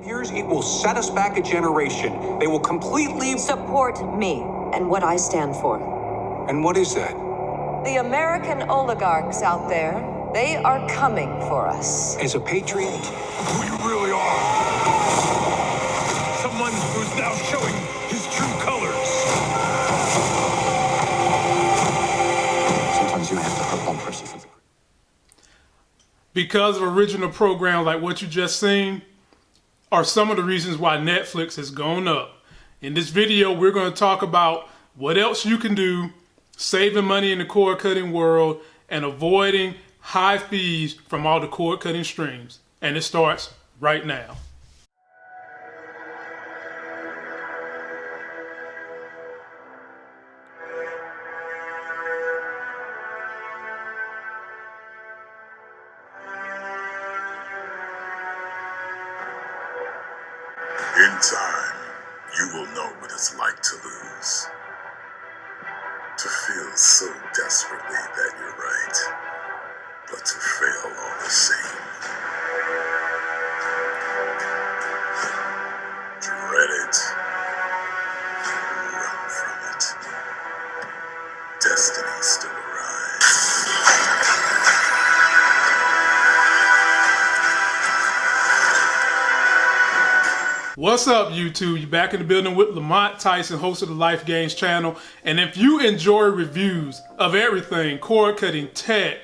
of yours, it will set us back a generation. They will completely. Support me and what I stand for. And what is that? The American oligarchs out there, they are coming for us. As a patriot, who you really are. Someone who's now showing his true colors. sometimes you have to hurt one person for the. because of original programs like what you just seen are some of the reasons why Netflix has gone up. In this video, we're going to talk about what else you can do saving money in the cord cutting world and avoiding high fees from all the cord cutting streams. And it starts right now. Time, you will know what it's like to lose. To feel so desperately that you're right, but to fail all the same. What's up, YouTube? You're back in the building with Lamont Tyson, host of the Life Games channel. And if you enjoy reviews of everything, cord cutting, tech,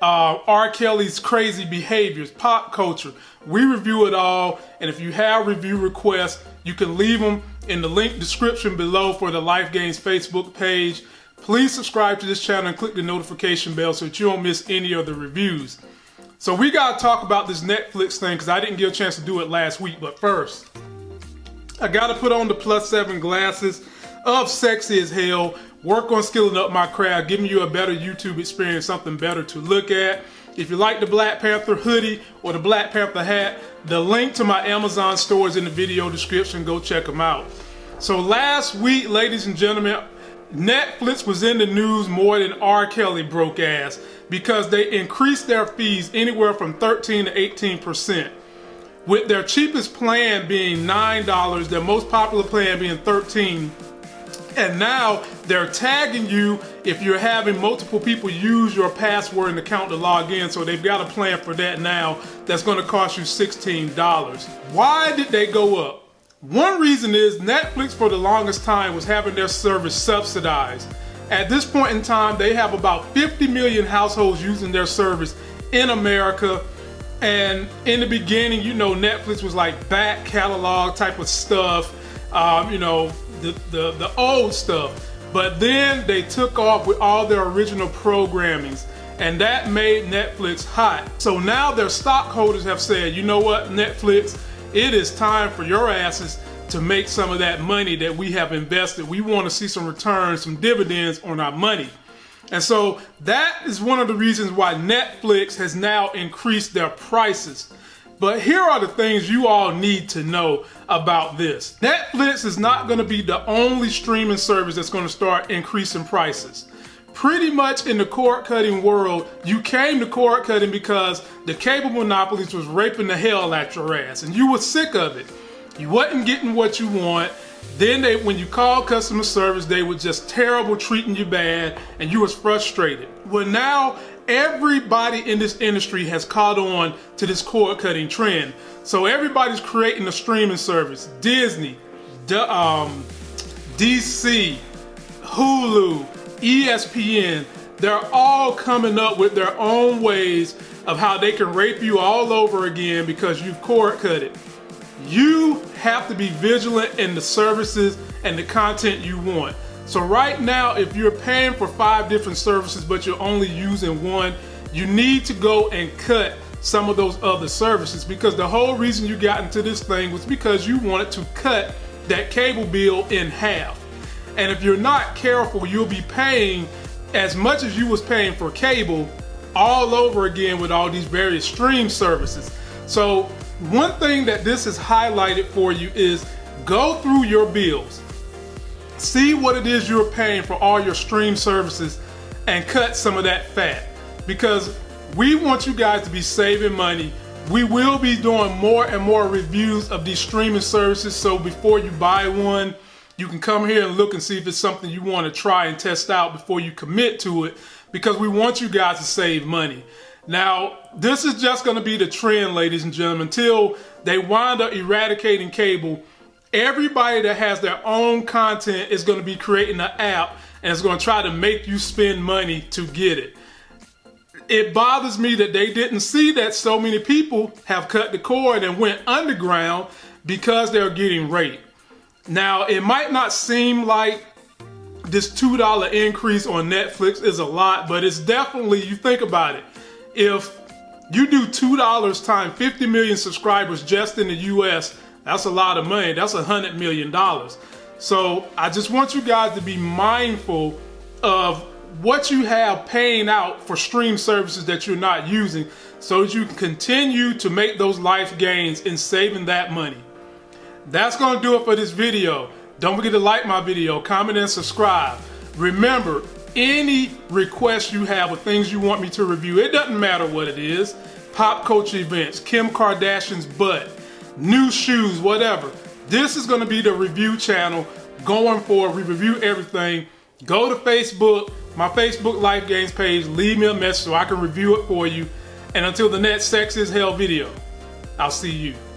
uh, R. Kelly's crazy behaviors, pop culture, we review it all. And if you have review requests, you can leave them in the link description below for the Life Games Facebook page. Please subscribe to this channel and click the notification bell so that you don't miss any of the reviews. So we gotta talk about this Netflix thing because I didn't get a chance to do it last week. But first, I gotta put on the plus seven glasses of sexy as hell. Work on skilling up my craft, giving you a better YouTube experience, something better to look at. If you like the Black Panther hoodie or the Black Panther hat, the link to my Amazon store is in the video description. Go check them out. So last week, ladies and gentlemen, Netflix was in the news more than R. Kelly broke ass because they increased their fees anywhere from 13 to 18 percent. With their cheapest plan being $9, their most popular plan being 13 and now they're tagging you if you're having multiple people use your password and account to log in. So they've got a plan for that now that's going to cost you $16. Why did they go up? One reason is Netflix for the longest time was having their service subsidized. At this point in time, they have about 50 million households using their service in America. And in the beginning, you know, Netflix was like back catalog type of stuff, um, you know, the, the, the old stuff. But then they took off with all their original programmings and that made Netflix hot. So now their stockholders have said, you know what, Netflix, it is time for your asses to make some of that money that we have invested. We want to see some returns, some dividends on our money. And so that is one of the reasons why Netflix has now increased their prices. But here are the things you all need to know about this. Netflix is not going to be the only streaming service that's going to start increasing prices. Pretty much in the cord cutting world, you came to cord cutting because the cable monopolies was raping the hell out your ass and you were sick of it. You wasn't getting what you want. Then they, when you call customer service, they were just terrible, treating you bad, and you was frustrated. Well, now everybody in this industry has caught on to this cord cutting trend. So everybody's creating a streaming service. Disney, D- um, DC, Hulu, ESPN, they're all coming up with their own ways of how they can rape you all over again because you've cord cut it. You have to be vigilant in the services and the content you want. So right now, if you're paying for five different services, but you're only using one, you need to go and cut some of those other services because the whole reason you got into this thing was because you wanted to cut that cable bill in half. And if you're not careful, you'll be paying as much as you was paying for cable all over again with all these various stream services. So one thing that this is highlighted for you is go through your bills. See what it is you're paying for all your stream services and cut some of that fat because we want you guys to be saving money. We will be doing more and more reviews of these streaming services. So before you buy one, you can come here and look and see if it's something you want to try and test out before you commit to it because we want you guys to save money. Now, this is just going to be the trend, ladies and gentlemen, until they wind up eradicating cable. Everybody that has their own content is going to be creating an app and it's going to try to make you spend money to get it it bothers me that they didn't see that so many people have cut the cord and went underground because they're getting raped. Now, it might not seem like this $2 increase on Netflix is a lot, but it's definitely, you think about it, if you do $2 times 50 million subscribers just in the US, that's a lot of money. That's a $100 million. So I just want you guys to be mindful of what you have paying out for stream services that you're not using so that you can continue to make those life gains in saving that money. That's going to do it for this video. Don't forget to like my video, comment, and subscribe. Remember, any requests you have or things you want me to review, it doesn't matter what it is. Pop culture events, Kim Kardashian's butt, new shoes, whatever. This is going to be the review channel going forward. We review everything. Go to Facebook, my Facebook Life Games page, leave me a message so I can review it for you. And until the next Sex is Hell video, I'll see you.